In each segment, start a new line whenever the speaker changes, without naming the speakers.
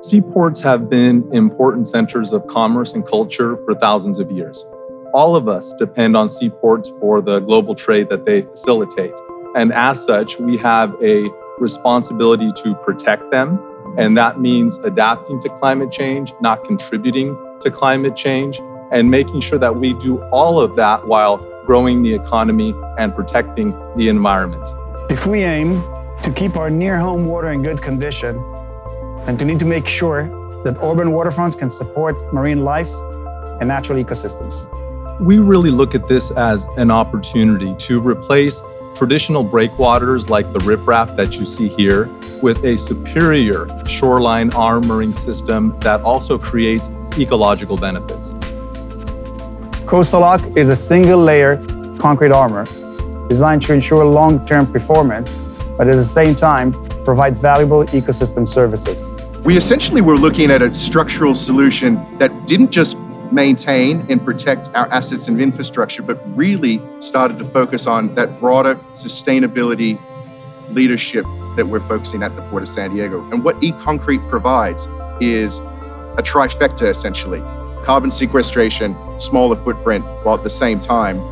Seaports have been important centers of commerce and culture for thousands of years. All of us depend on seaports for the global trade that they facilitate. And as such, we have a responsibility to protect them. And that means adapting to climate change, not contributing to climate change, and making sure that we do all of that while growing the economy and protecting the environment.
If we aim to keep our near home water in good condition and to need to make sure that urban waterfronts can support marine life and natural ecosystems.
We really look at this as an opportunity to replace traditional breakwaters like the riprap that you see here with a superior shoreline armoring system that also creates ecological benefits.
Coastalock is a single layer concrete armor designed to ensure long-term performance, but at the same time, provide valuable ecosystem services.
We essentially were looking at a structural solution that didn't just maintain and protect our assets and infrastructure, but really started to focus on that broader sustainability leadership that we're focusing at the Port of San Diego. And what ECOncrete provides is a trifecta, essentially. Carbon sequestration, smaller footprint, while at the same time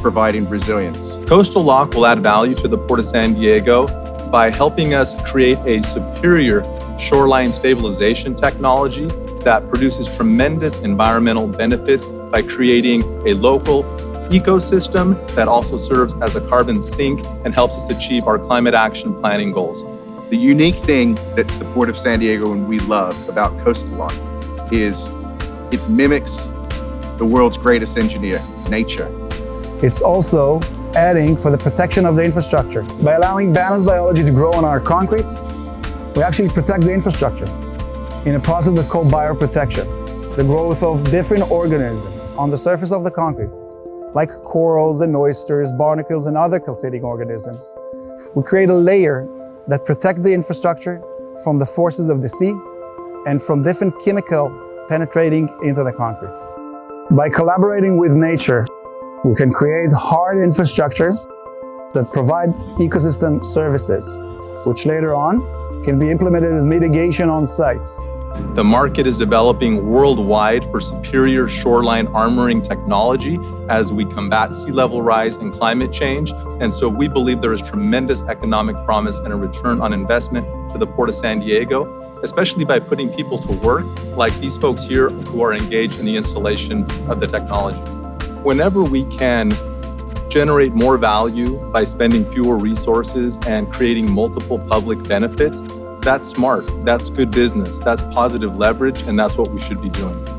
providing resilience.
Coastalock will add value to the Port of San Diego by helping us create a superior shoreline stabilization technology that produces tremendous environmental benefits by creating a local ecosystem that also serves as a carbon sink and helps us achieve our climate action planning goals.
The unique thing that the Port of San Diego and we love about Coastalock is it mimics the world's greatest engineer, nature.
It's also adding for the protection of the infrastructure. By allowing balanced biology to grow on our concrete, we actually protect the infrastructure in a process that's called bioprotection, the growth of different organisms on the surface of the concrete, like corals and oysters, barnacles, and other calcitic organisms. We create a layer that protects the infrastructure from the forces of the sea and from different chemical penetrating into the concrete. By collaborating with nature, we can create hard infrastructure that provide ecosystem services, which later on can be implemented as mitigation on site.
The market is developing worldwide for superior shoreline armoring technology as we combat sea level rise and climate change. And so we believe there is tremendous economic promise and a return on investment to the Port of San Diego, especially by putting people to work like these folks here who are engaged in the installation of the technology. Whenever we can generate more value by spending fewer resources and creating multiple public benefits, that's smart. That's good business. That's positive leverage, and that's what we should be doing.